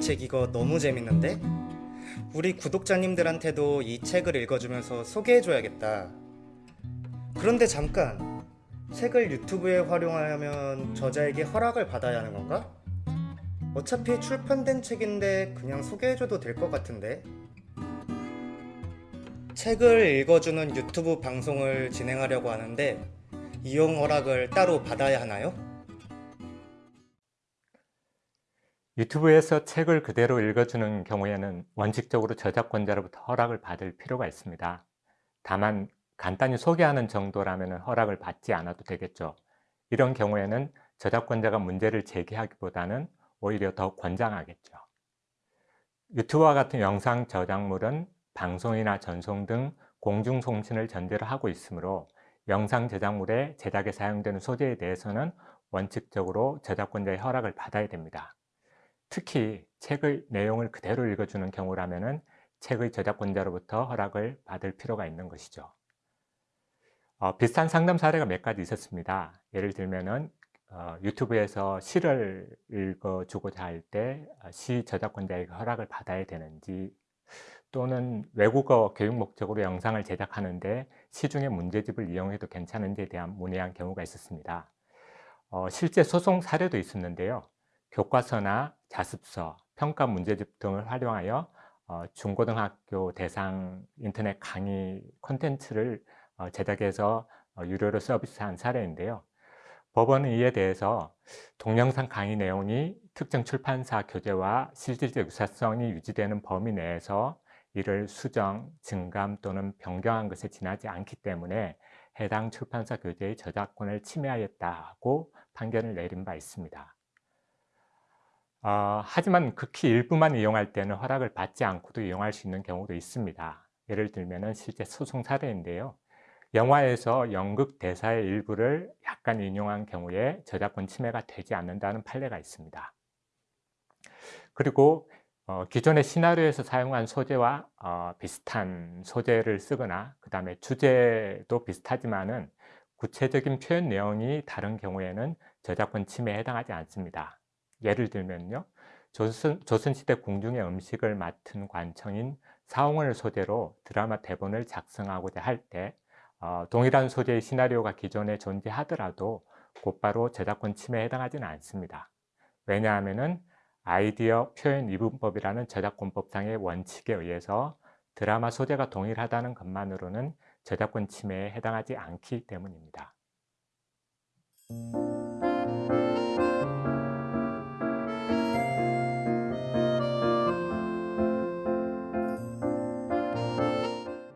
책 이거 너무 재밌는데? 우리 구독자님들한테도 이 책을 읽어주면서 소개해줘야겠다. 그런데 잠깐, 책을 유튜브에 활용하려면 저자에게 허락을 받아야 하는 건가? 어차피 출판된 책인데 그냥 소개해줘도 될 것 같은데? 책을 읽어주는 유튜브 방송을 진행하려고 하는데 이용 허락을 따로 받아야 하나요? 유튜브에서 책을 그대로 읽어주는 경우에는 원칙적으로 저작권자로부터 허락을 받을 필요가 있습니다. 다만 간단히 소개하는 정도라면 허락을 받지 않아도 되겠죠. 이런 경우에는 저작권자가 문제를 제기하기보다는 오히려 더 권장하겠죠. 유튜브와 같은 영상 저작물은 방송이나 전송 등 공중송신을 전제로 하고 있으므로 영상 제작물의 제작에 사용되는 소재에 대해서는 원칙적으로 저작권자의 허락을 받아야 됩니다. 특히 책의 내용을 그대로 읽어주는 경우라면 책의 저작권자로부터 허락을 받을 필요가 있는 것이죠. 어, 비슷한 상담 사례가 몇 가지 있었습니다. 예를 들면 어, 유튜브에서 시를 읽어주고자 할 때시 어, 저작권자에게 허락을 받아야 되는지 또는 외국어 교육 목적으로 영상을 제작하는데 시중의 문제집을 이용해도 괜찮은지에 대한 문의한 경우가 있었습니다. 어, 실제 소송 사례도 있었는데요. 교과서나 자습서, 평가 문제집 등을 활용하여 어, 중고등학교 대상 인터넷 강의 콘텐츠를 어, 제작해서 어, 유료로 서비스한 사례인데요. 법원은 이에 대해서 동영상 강의 내용이 특정 출판사 교재와 실질적 유사성이 유지되는 범위 내에서 이를 수정, 증감 또는 변경한 것에 지나지 않기 때문에 해당 출판사 교재의 저작권을 침해하였다고 판결을 내린 바 있습니다. 어, 하지만 극히 일부만 이용할 때는 허락을 받지 않고도 이용할 수 있는 경우도 있습니다. 예를 들면 실제 소송 사례인데요. 영화에서 연극 대사의 일부를 약간 인용한 경우에 저작권 침해가 되지 않는다는 판례가 있습니다. 그리고 어, 기존의 시나리오에서 사용한 소재와 어, 비슷한 소재를 쓰거나 그 다음에 주제도 비슷하지만 은 구체적인 표현 내용이 다른 경우에는 저작권 침해에 해당하지 않습니다. 예를 들면요. 조선, 조선시대 궁중의 음식을 맡은 관청인 사홍을 소재로 드라마 대본을 작성하고자 할때 어, 동일한 소재의 시나리오가 기존에 존재하더라도 곧바로 저작권 침해에 해당하지는 않습니다. 왜냐하면 아이디어 표현 이분법이라는 저작권법상의 원칙에 의해서 드라마 소재가 동일하다는 것만으로는 저작권 침해에 해당하지 않기 때문입니다.